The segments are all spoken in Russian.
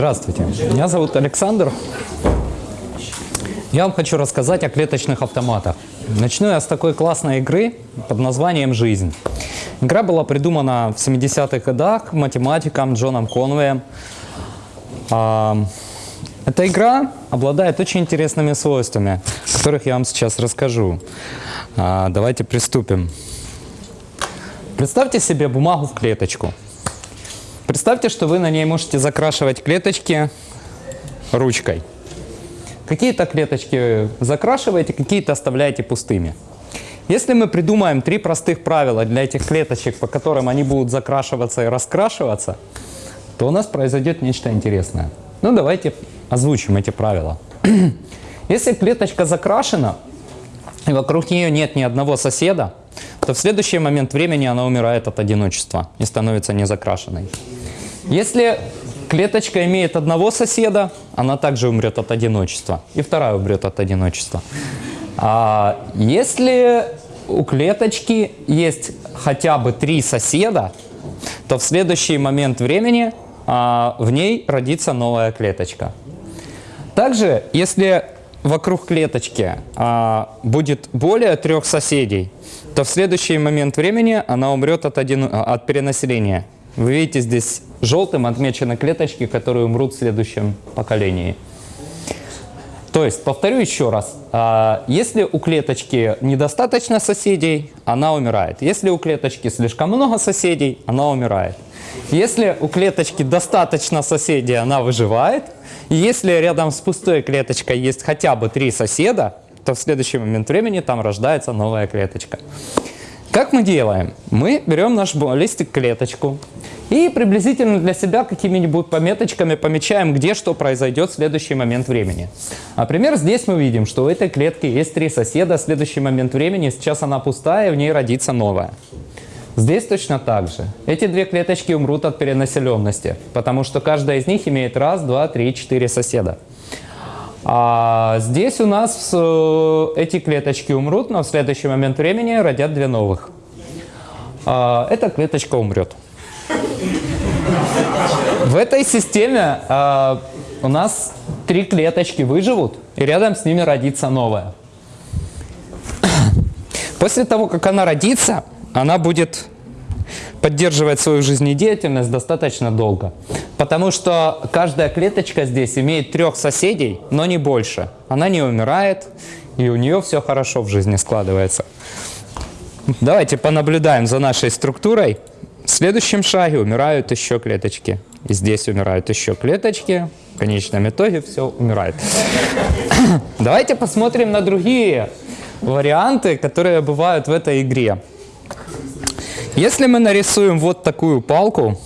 Здравствуйте, меня зовут Александр. Я вам хочу рассказать о клеточных автоматах. Начну я с такой классной игры под названием «Жизнь». Игра была придумана в 70-х годах математиком Джоном Конвеем. А, эта игра обладает очень интересными свойствами, о которых я вам сейчас расскажу. А, давайте приступим. Представьте себе бумагу в клеточку. Представьте, что вы на ней можете закрашивать клеточки ручкой. Какие-то клеточки закрашиваете, какие-то оставляете пустыми. Если мы придумаем три простых правила для этих клеточек, по которым они будут закрашиваться и раскрашиваться, то у нас произойдет нечто интересное. Ну, давайте озвучим эти правила. Если клеточка закрашена, и вокруг нее нет ни одного соседа, то в следующий момент времени она умирает от одиночества и становится незакрашенной. Если клеточка имеет одного соседа, она также умрет от одиночества. И вторая умрет от одиночества. А если у клеточки есть хотя бы три соседа, то в следующий момент времени а, в ней родится новая клеточка. Также, если вокруг клеточки а, будет более трех соседей, то в следующий момент времени она умрет от, один, от перенаселения. Вы видите, здесь желтым отмечены клеточки, которые умрут в следующем поколении. То есть, повторю еще раз, а, если у клеточки недостаточно соседей, она умирает. Если у клеточки слишком много соседей, она умирает. Если у клеточки достаточно соседей, она выживает. Если рядом с пустой клеточкой есть хотя бы три соседа, то в следующий момент времени там рождается новая клеточка. Как мы делаем? Мы берем наш листик клеточку и приблизительно для себя какими-нибудь пометочками помечаем, где что произойдет в следующий момент времени. Например, здесь мы видим, что у этой клетки есть три соседа, в следующий момент времени, сейчас она пустая, и в ней родится новая. Здесь точно так же. Эти две клеточки умрут от перенаселенности, потому что каждая из них имеет раз, два, три, четыре соседа. А здесь у нас э, эти клеточки умрут, но в следующий момент времени родят две новых. А, эта клеточка умрет. В этой системе а, у нас три клеточки выживут, и рядом с ними родится новая. После того, как она родится, она будет поддерживать свою жизнедеятельность достаточно долго. Потому что каждая клеточка здесь имеет трех соседей, но не больше. Она не умирает, и у нее все хорошо в жизни складывается. Давайте понаблюдаем за нашей структурой. В следующем шаге умирают еще клеточки. И здесь умирают еще клеточки. В конечном итоге все умирает. Давайте посмотрим на другие варианты, которые бывают в этой игре. Если мы нарисуем вот такую палку,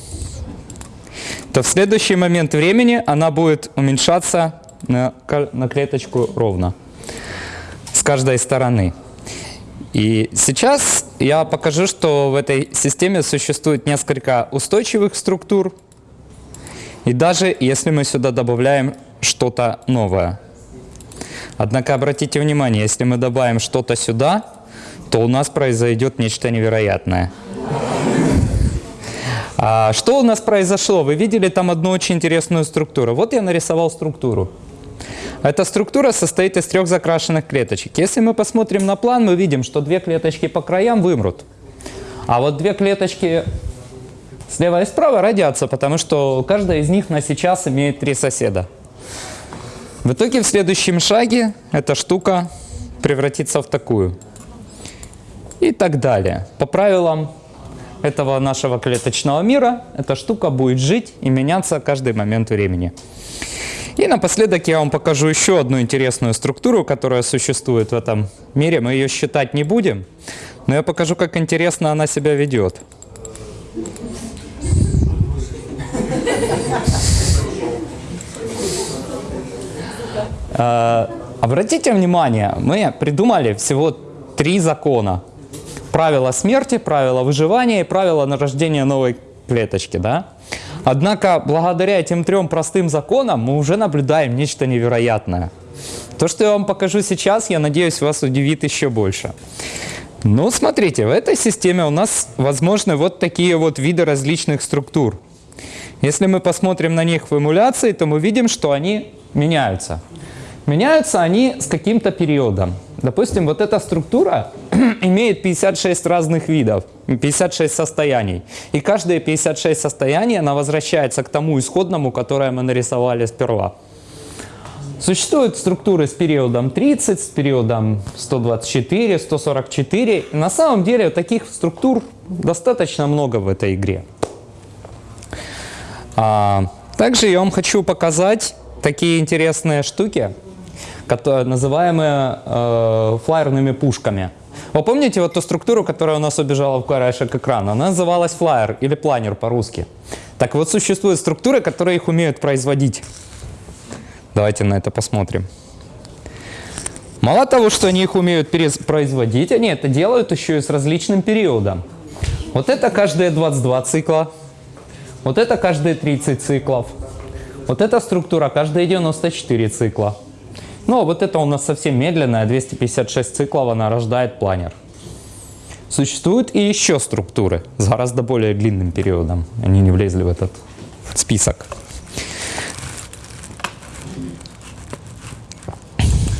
то в следующий момент времени она будет уменьшаться на, на клеточку ровно с каждой стороны. И сейчас я покажу, что в этой системе существует несколько устойчивых структур. И даже если мы сюда добавляем что-то новое. Однако обратите внимание, если мы добавим что-то сюда, то у нас произойдет нечто невероятное. А что у нас произошло? Вы видели там одну очень интересную структуру. Вот я нарисовал структуру. Эта структура состоит из трех закрашенных клеточек. Если мы посмотрим на план, мы видим, что две клеточки по краям вымрут. А вот две клеточки слева и справа родятся, потому что каждая из них на сейчас имеет три соседа. В итоге в следующем шаге эта штука превратится в такую. И так далее. По правилам этого нашего клеточного мира эта штука будет жить и меняться каждый момент времени. И напоследок я вам покажу еще одну интересную структуру, которая существует в этом мире. Мы ее считать не будем, но я покажу, как интересно она себя ведет. Обратите внимание, мы придумали всего три закона – правила смерти, правила выживания и правила нарождения новой клеточки. Да? Однако, благодаря этим трем простым законам мы уже наблюдаем нечто невероятное. То, что я вам покажу сейчас, я надеюсь, вас удивит еще больше. Ну, смотрите, в этой системе у нас возможны вот такие вот виды различных структур. Если мы посмотрим на них в эмуляции, то мы видим, что они меняются. Меняются они с каким-то периодом. Допустим, вот эта структура имеет 56 разных видов, 56 состояний. И каждые 56 состояний она возвращается к тому исходному, которое мы нарисовали сперва. Существуют структуры с периодом 30, с периодом 124, 144. И на самом деле таких структур достаточно много в этой игре. А, также я вам хочу показать такие интересные штуки, называемые э, флайерными пушками. Вы помните вот ту структуру, которая у нас убежала в краешек экрана? Она называлась флайер или планер по-русски. Так вот, существуют структуры, которые их умеют производить. Давайте на это посмотрим. Мало того, что они их умеют производить, они это делают еще и с различным периодом. Вот это каждые 22 цикла, вот это каждые 30 циклов, вот эта структура каждые 94 цикла. Ну, а вот это у нас совсем медленная, 256 циклов она рождает планер. Существуют и еще структуры с гораздо более длинным периодом. Они не влезли в этот список.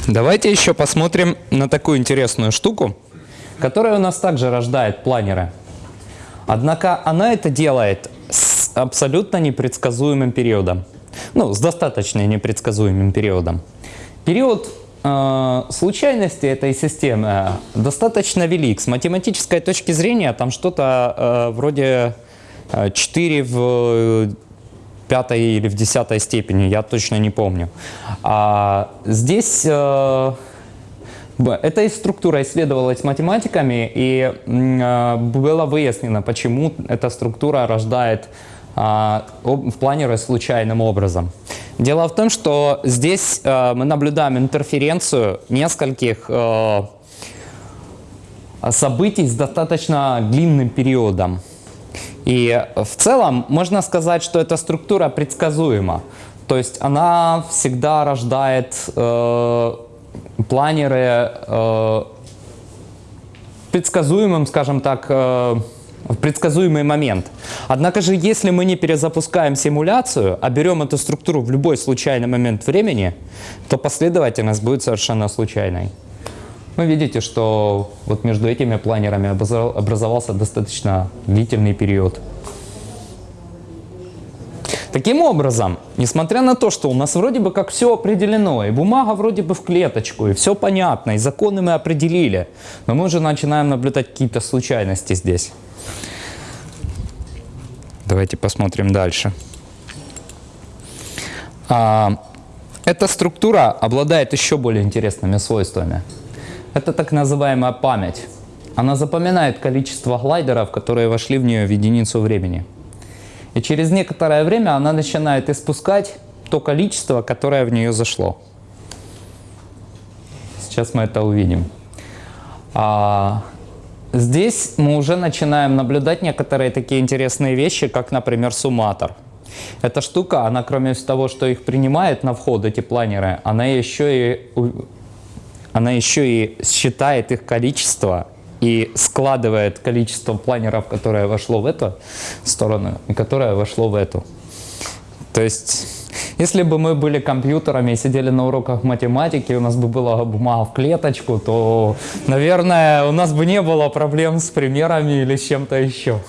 Давайте еще посмотрим на такую интересную штуку, которая у нас также рождает планеры. Однако она это делает с абсолютно непредсказуемым периодом. Ну, с достаточно непредсказуемым периодом. Период э, случайности этой системы достаточно велик. С математической точки зрения там что-то э, вроде 4 э, в пятой или в десятой степени, я точно не помню. А здесь э, эта структура исследовалась математиками, и э, было выяснено, почему эта структура рождает э, в планере случайным образом. Дело в том, что здесь э, мы наблюдаем интерференцию нескольких э, событий с достаточно длинным периодом. И в целом можно сказать, что эта структура предсказуема. То есть она всегда рождает э, планеры э, предсказуемым, скажем так, э, в предсказуемый момент. Однако же, если мы не перезапускаем симуляцию, а берем эту структуру в любой случайный момент времени, то последовательность будет совершенно случайной. Вы видите, что вот между этими планерами образовался достаточно длительный период. Таким образом, несмотря на то, что у нас вроде бы как все определено, и бумага вроде бы в клеточку, и все понятно, и законы мы определили, но мы уже начинаем наблюдать какие-то случайности здесь. Давайте посмотрим дальше. А, эта структура обладает еще более интересными свойствами. Это так называемая память. Она запоминает количество глайдеров, которые вошли в нее в единицу времени. И через некоторое время она начинает испускать то количество, которое в нее зашло. Сейчас мы это увидим. А, здесь мы уже начинаем наблюдать некоторые такие интересные вещи, как, например, сумматор. Эта штука, она кроме того, что их принимает на вход, эти планеры, она еще и она еще и считает их количество и складывает количество планеров, которое вошло в эту сторону и которое вошло в эту. То есть, если бы мы были компьютерами и сидели на уроках математики, у нас бы была бумага в клеточку, то, наверное, у нас бы не было проблем с примерами или с чем-то еще.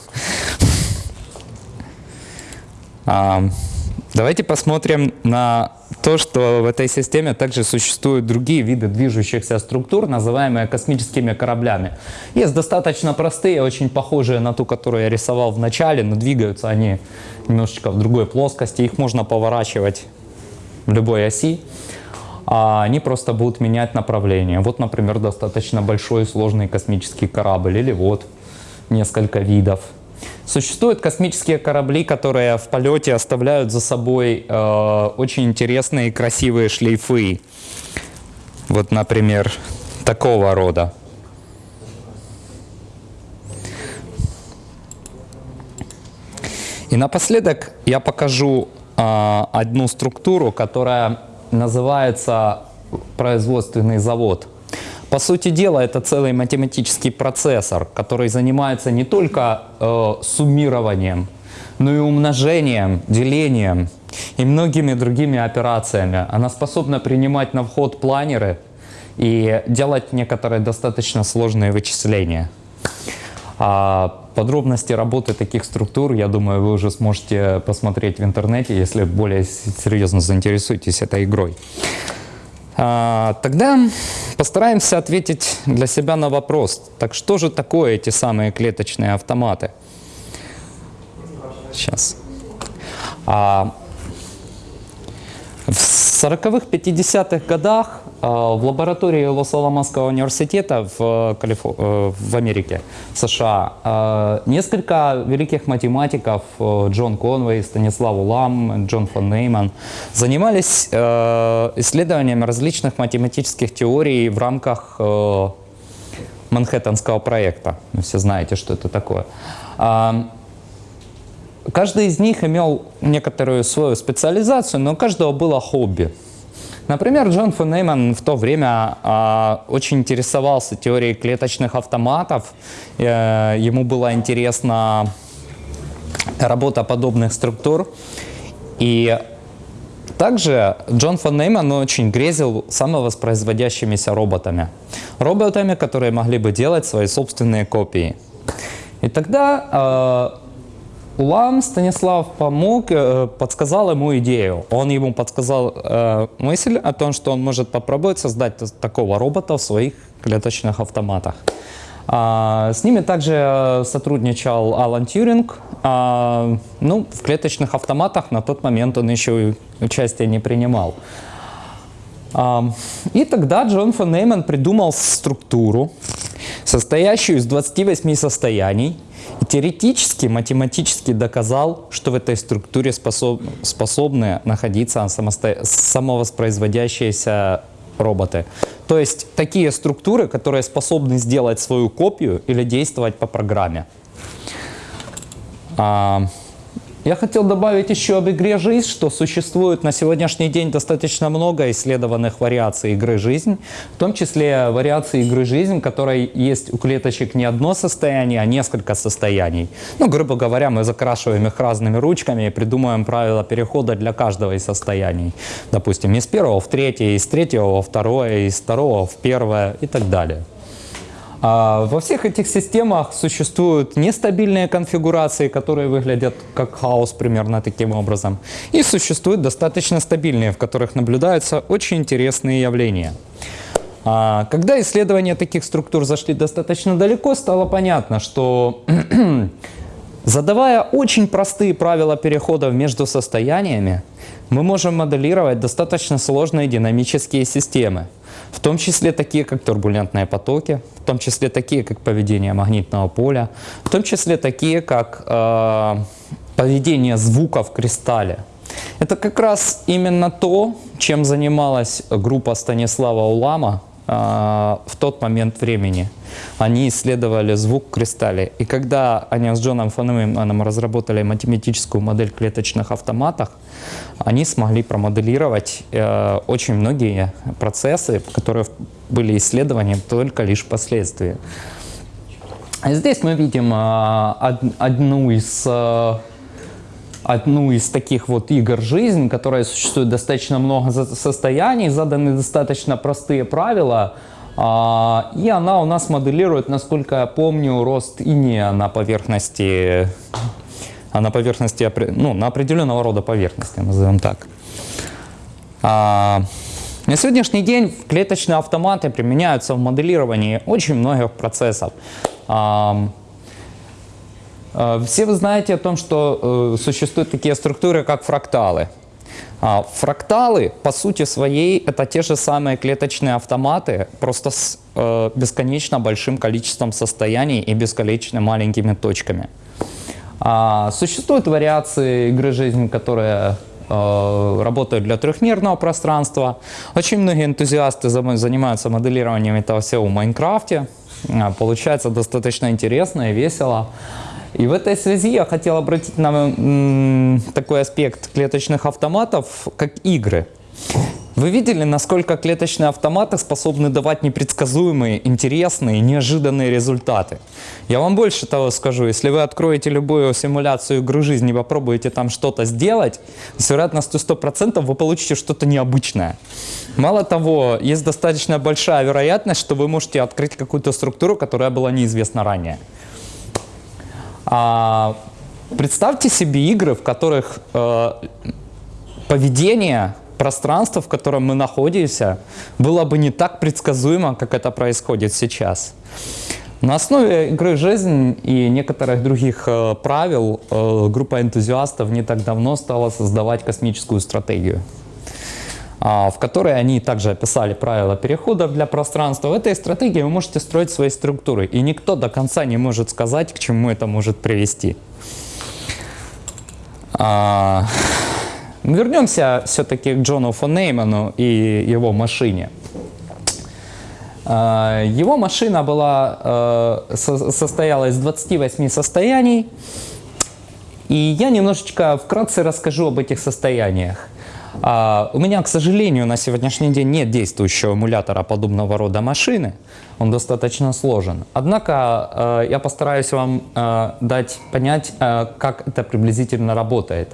Давайте посмотрим на то, что в этой системе также существуют другие виды движущихся структур, называемые космическими кораблями. Есть достаточно простые, очень похожие на ту, которую я рисовал в начале, но двигаются они немножечко в другой плоскости. Их можно поворачивать в любой оси. А они просто будут менять направление. Вот, например, достаточно большой сложный космический корабль. Или вот несколько видов Существуют космические корабли, которые в полете оставляют за собой э, очень интересные и красивые шлейфы. Вот, например, такого рода. И напоследок я покажу э, одну структуру, которая называется производственный завод. По сути дела, это целый математический процессор, который занимается не только э, суммированием но и умножением, делением и многими другими операциями. Она способна принимать на вход планеры и делать некоторые достаточно сложные вычисления. А подробности работы таких структур, я думаю, вы уже сможете посмотреть в интернете, если более серьезно заинтересуетесь этой игрой. А, тогда постараемся ответить для себя на вопрос, так что же такое эти самые клеточные автоматы? Сейчас. А, в 40-х, 50-х годах в лаборатории Лос-Аламосского университета в, Калифо... Э, в Америке, в США, а, несколько великих математиков, э, Джон Конвей, Станислав Улам, Джон фон Нейман, занимались э, исследованием различных математических теорий в рамках Манхэттенского проекта. Вы все знаете, что это такое. А, каждый из них имел некоторую свою специализацию, но у каждого было хобби. Например, Джон фон Нейман в то время э, очень интересовался теорией клеточных автоматов. Э, ему была интересна работа подобных структур. И также Джон фон Нейман очень грезил самовоспроизводящимися роботами. Роботами, которые могли бы делать свои собственные копии. И тогда э, Улам Станислав помог, э, подсказал ему идею. Он ему подсказал э, мысль о том, что он может попробовать создать такого робота в своих клеточных автоматах. А, с ними также э, сотрудничал Алан Тьюринг. А, ну, в клеточных автоматах на тот момент он еще участия не принимал. А, и тогда Джон фон Нейман придумал структуру, состоящую из 28 состояний, и теоретически, математически доказал, что в этой структуре способ, способны находиться самосто... самовоспроизводящиеся роботы. То есть такие структуры, которые способны сделать свою копию или действовать по программе. А, я хотел добавить еще об игре «Жизнь», что существует на сегодняшний день достаточно много исследованных вариаций игры «Жизнь», в том числе вариации игры «Жизнь», в которой есть у клеточек не одно состояние, а несколько состояний. Ну, грубо говоря, мы закрашиваем их разными ручками и придумываем правила перехода для каждого из состояний. Допустим, из первого в третье, из третьего во второе, из второго в первое и так далее. А, во всех этих системах существуют нестабильные конфигурации, которые выглядят как хаос примерно таким образом. И существуют достаточно стабильные, в которых наблюдаются очень интересные явления. А, когда исследования таких структур зашли достаточно далеко, стало понятно, что задавая очень простые правила переходов между состояниями, мы можем моделировать достаточно сложные динамические системы в том числе такие, как турбулентные потоки, в том числе такие, как поведение магнитного поля, в том числе такие, как э, поведение звука в кристалле. Это как раз именно то, чем занималась группа Станислава Улама в тот момент времени. Они исследовали звук в кристалле. И когда они с Джоном Фонеманом разработали математическую модель клеточных автоматах, они смогли промоделировать э, очень многие процессы, которые были исследованы только лишь впоследствии. Здесь мы видим э, одну из э, одну из таких вот игр «Жизнь», которая существует достаточно много состояний, заданы достаточно простые правила, а, и она у нас моделирует, насколько я помню, рост иния на поверхности а на поверхности, ну, на определенного рода поверхности, назовем так. А, на сегодняшний день клеточные автоматы применяются в моделировании очень многих процессов. А, все вы знаете о том, что э, существуют такие структуры, как фракталы. А, фракталы, по сути своей, это те же самые клеточные автоматы, просто с э, бесконечно большим количеством состояний и бесконечно маленькими точками. А, существуют вариации игры жизни, которые э, работают для трехмерного пространства. Очень многие энтузиасты занимаются моделированием этого всего в Майнкрафте. Получается достаточно интересно и весело. И в этой связи я хотел обратить на такой аспект клеточных автоматов, как игры. Вы видели, насколько клеточные автоматы способны давать непредсказуемые, интересные, неожиданные результаты? Я вам больше того скажу, если вы откроете любую симуляцию игры жизни и попробуете там что-то сделать, с вероятностью 100% вы получите что-то необычное. Мало того, есть достаточно большая вероятность, что вы можете открыть какую-то структуру, которая была неизвестна ранее. А, представьте себе игры, в которых э, поведение пространство, в котором мы находимся, было бы не так предсказуемо, как это происходит сейчас. На основе игры «Жизнь» и некоторых других э, правил э, группа энтузиастов не так давно стала создавать космическую стратегию, в которой они также описали правила переходов для пространства. В этой стратегии вы можете строить свои структуры, и никто до конца не может сказать, к чему это может привести. А, Вернемся все-таки к Джону фон Нейману и его машине. А, его машина была, э, состояла из 28 состояний, и я немножечко вкратце расскажу об этих состояниях. А, у меня, к сожалению, на сегодняшний день нет действующего эмулятора подобного рода машины. Он достаточно сложен. Однако э, я постараюсь вам э, дать понять, как это приблизительно работает.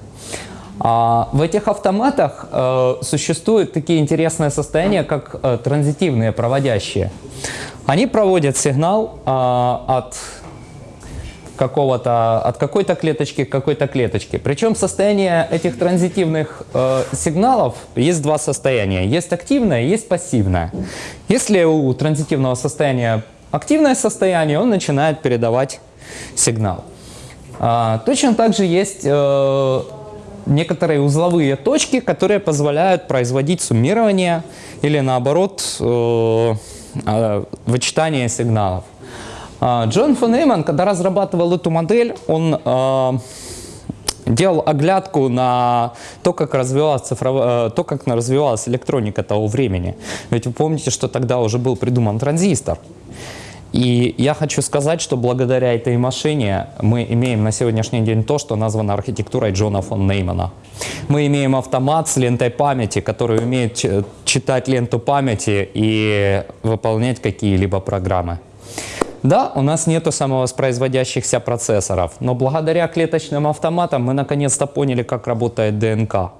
А в этих автоматах э, существуют такие интересные состояния, как э, транзитивные проводящие. Они проводят сигнал э, от какого-то, от какой-то клеточки к какой-то клеточке. Причем состояние этих транзитивных э, сигналов есть два состояния. Есть активное, есть пассивное. Если у транзитивного состояния активное состояние, он начинает передавать сигнал. А, точно так же есть э, некоторые узловые точки, которые позволяют производить суммирование или наоборот э, э, вычитание сигналов. А, Джон фон Эйман, когда разрабатывал эту модель, он э, делал оглядку на то, как развивалась, цифровая, то, как развивалась электроника того времени. Ведь вы помните, что тогда уже был придуман транзистор. И я хочу сказать, что благодаря этой машине мы имеем на сегодняшний день то, что названо архитектурой Джона фон Неймана. Мы имеем автомат с лентой памяти, который умеет читать ленту памяти и выполнять какие-либо программы. Да, у нас нету самовоспроизводящихся процессоров, но благодаря клеточным автоматам мы наконец-то поняли, как работает ДНК.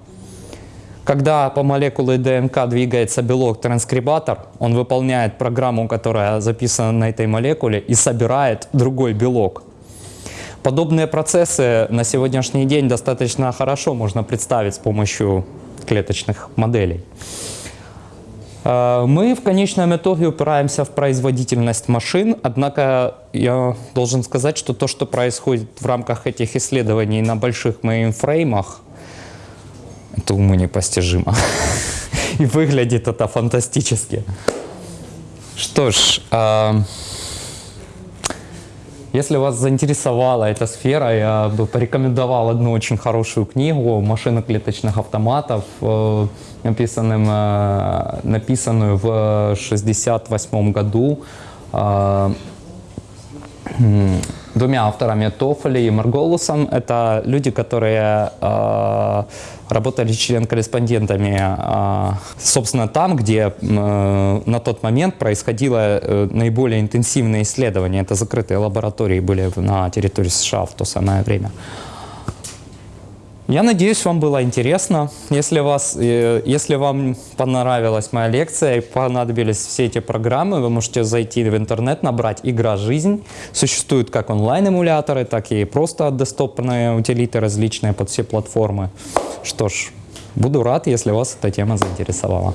Когда по молекуле ДНК двигается белок-транскрибатор, он выполняет программу, которая записана на этой молекуле и собирает другой белок. Подобные процессы на сегодняшний день достаточно хорошо можно представить с помощью клеточных моделей. Э, мы в конечном итоге упираемся в производительность машин, однако я должен сказать, что то, что происходит в рамках этих исследований на больших мейнфреймах, это уму непостижимо. И выглядит это фантастически. Что ж, э, если вас заинтересовала эта сфера, я бы порекомендовал одну очень хорошую книгу «Машина клеточных автоматов», э, написанным, э, написанную в 1968 году. Э, двумя авторами Тофоли и Марголусом. Это люди, которые э, работали член-корреспондентами, э, собственно, там, где э, на тот момент происходило э, наиболее интенсивное исследование. Это закрытые лаборатории были на территории США в то самое время. Я надеюсь, вам было интересно. Если, вас, э, если вам понравилась моя лекция и понадобились все эти программы, вы можете зайти в интернет, набрать «Игра жизнь». Существуют как онлайн-эмуляторы, так и просто десктопные утилиты различные под все платформы. Что ж, буду рад, если вас эта тема заинтересовала.